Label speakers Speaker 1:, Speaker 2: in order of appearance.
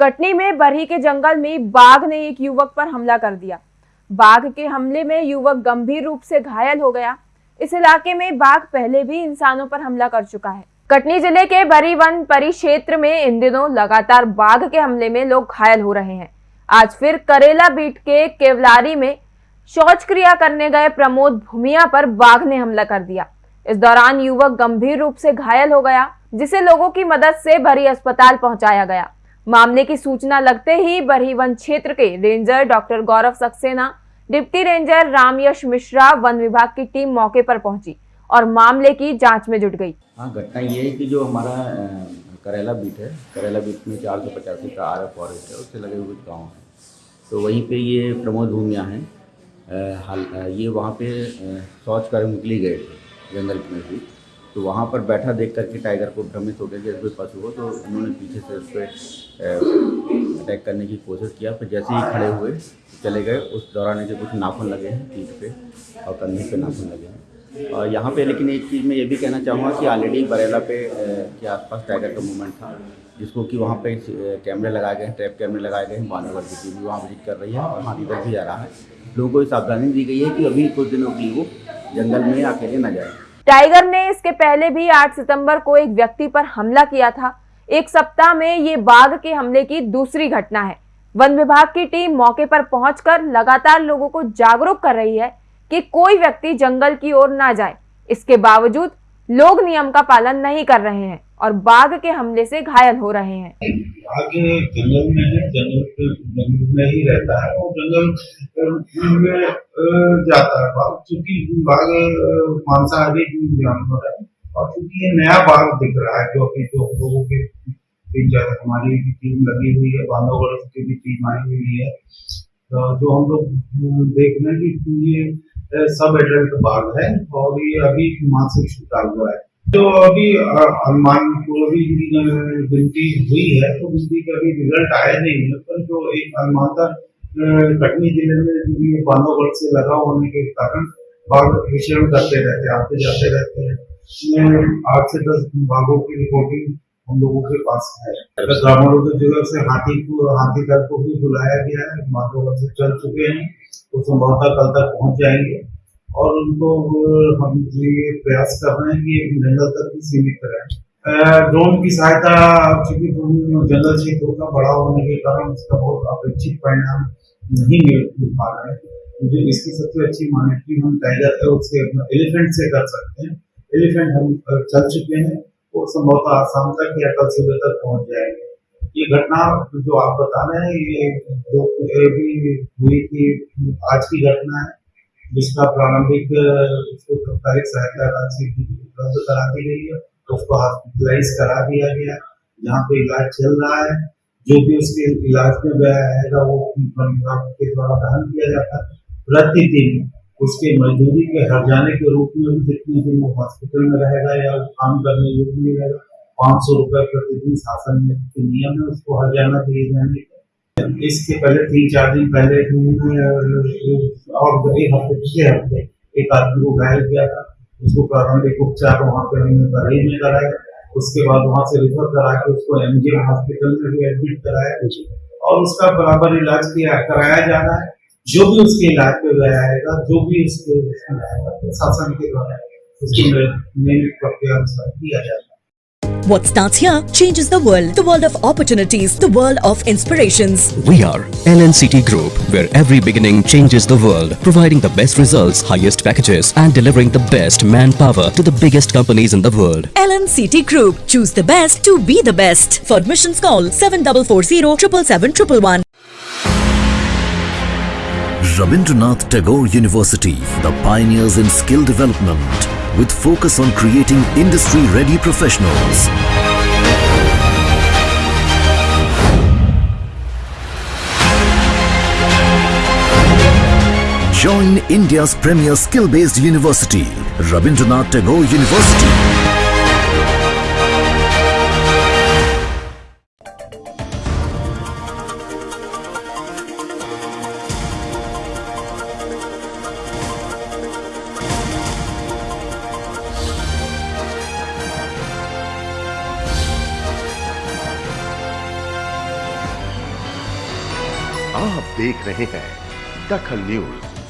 Speaker 1: कटनी में बरही के जंगल में बाघ ने एक युवक पर हमला कर दिया। बाघ के हमले में युवक गंभीर रूप से घायल हो गया। इस इलाके में बाघ पहले भी इंसानों पर हमला कर चुका है। कटनी ज़िले के बरी वन परिक्षेत्र में इन दिनों लगातार बाघ के हमले में लोग घायल हो रहे हैं। आज फिर करेला बीट के केवलारी में शौच क्रिया करने गए प्रमोद भूमिया पर बाघ ने हमला कर दिया। इस दौरान युवक गंभीर रूप से घायल हो गया, जिसे लोगों की मदद से भरी अस्पताल पहुँचाया गया। मामले की सूचना लगते ही बरही वन क्षेत्र के ranger doctor Gaurav Saxena, deputy ranger Ramyash Mishra one विभाग की टीम मौके पर पहुँची और मामले की जाँच में जुट गई।
Speaker 2: हाँ घटना ये है कि जो हमारा करेला बीट है, करेला बीट में चार सौ पचासी का आर फॉरेस्ट है, उससे लगे हुए गाँव है। तो वहीं पे ये प्रमोद भूमिया हैं हाल ये वहाँ पे शौच कर निकली गए थे, जंगल में भी। तो वहाँ पर बैठा देख करके टाइगर को भ्रमित हो गया जैसे कोई पशु हो तो उन्होंने पीछे से उस पर अटैक करने की कोशिश किया। फिर जैसे ही खड़े हुए, चले गए, उस दौरान इनके कुछ नाखून लगे हैं, पीठ पे, और कंधे पे नाखून लगे हैं। और यहाँ पे, लेकिन एक चीज़ मैं ये भी कहना चाहूँगा कि ऑलरेडी बरेला पे के आसपास टाइगर का मूवमेंट था, जिसको कि वहाँ पे कैमरे लगाए गए हैं ट्रैप कैमरे लगाए गए हैं बानोवर की टीम भी वहाँ विज़िट कर रही है और वहाँ इधर भी जा रहा है। लोगों को सावधानी दी गई है कि अभी कुछ दिनों के लिए वो जंगल में अकेले न जाए।
Speaker 1: टाइगर ने इसके पहले भी 8 सितंबर को एक व्यक्ति पर हमला किया था। एक सप्ताह में ये बाघ के हमले की दूसरी घटना है। वन विभाग की टीम मौके पर पहुंचकर लगातार लोगों को जागरूक कर रही है कि कोई व्यक्ति जंगल की ओर ना जाए। इसके बावजूद लोग नियम का पालन नहीं कर रहे हैं। और बाघ के हमले से घायल हो रहे हैं।
Speaker 3: आगे जंगल में है, जंगल में ही रहता है और जंगल में जाता है बाघ। क्योंकि बाघ मांसाहारी जानवर है और क्योंकि ये नया बाघ दिख रहा है, जो अभी जो लोगों के तीन चार हमारी टीम लगी हुई है बांधवगढ़ की भी टीम आई हुई है। जो हम लोग देख रहे हैं कि ये सब एडल्ट बाघ है और ये अभी मानसिक छूटा हुआ है। जो अभी पूर्वी की गिनती हुई है तो गिनती का अभी रिज़ल्ट आया नहीं है पर जो एक अनुमानता अ, कटनी ज़िले में जो बांधवगढ़ से लगा होने के कारण बाघ विचरण करते रहते आते जाते रहते हैं। आठ से दस बाघों की रिपोर्टिंग हम लोगों के पास है। ग्रामीणों की जगह से हाथी को हाथी दल को भी बुलाया गया है बांधवगढ़ से चल चुके हैं तो संभवतः कल तक पहुँच जाएँगे। और उनको हम ये प्रयास कर रहे हैं कि जंगल तक ही सीमित करें ड्रोन की सहायता, चूँकि जंगल क्षेत्रों का बड़ा होने के कारण उसका बहुत अपेक्षित परिणाम नहीं मिल पा रहा है। मुझे इसकी सबसे अच्छी मॉनिटरिंग हम टाइगर है उससे एलिफेंट से कर सकते हैं। एलिफेंट हम चल चुके हैं वो संभवतः आसाम तक या कल सुबह तक पहुँच जाएँगे। ये घटना जो आप बता रहे हैं, ये भी हुई थी, आज की घटना है। जिसका प्रारंभिक उसको सहायता राशि उपलब्ध करा दी गई है उसको हॉस्पिटलाइज करा दिया गया। जहाँ पे इलाज चल रहा है, जो भी उसके इलाज में गया है वो विभाग के द्वारा वहन किया जाता है। प्रतिदिन उसके मजदूरी के हर जाने के रूप में भी जितने दिन वो हॉस्पिटल में रहेगा या काम करने योग्य रहेगा, पाँच सौ रुपये प्रतिदिन शासन में नियम है उसको हर जाना दिए जाने के। इसके पहले तीन, चार दिन पहले और एक हफ़्ते पिछले हफ़्ते एक आदमी को घायल किया था। उसको प्रारंभिक उपचार वहाँ पे हमने बरही में कराया। उसके बाद वहाँ से रिफर करा के उसको एमजीएम हॉस्पिटल में भी एडमिट कराया। और उसका बराबर इलाज किया, कराया जा रहा है। जो भी उसके इलाज पे गया आएगा, जो भी उसके शासन के द्वारा उसको नियमित प्रक्रिया अनुसार किया जाएगा
Speaker 4: What starts here changes the world. The world of opportunities, the world of inspirations.
Speaker 5: We are LNCT Group, where every beginning changes the world, providing the best results, highest packages, and delivering the best manpower to the biggest companies in the world.
Speaker 4: LNCT Group. Choose the best to be the best. For admissions, call 7440 777
Speaker 6: Rabindranath Tagore University, the pioneers in skill development, with focus on creating industry-ready professionals. Join India's premier skill-based university, Rabindranath Tagore University.
Speaker 7: आप देख रहे हैं दखल news.